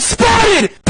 spotted.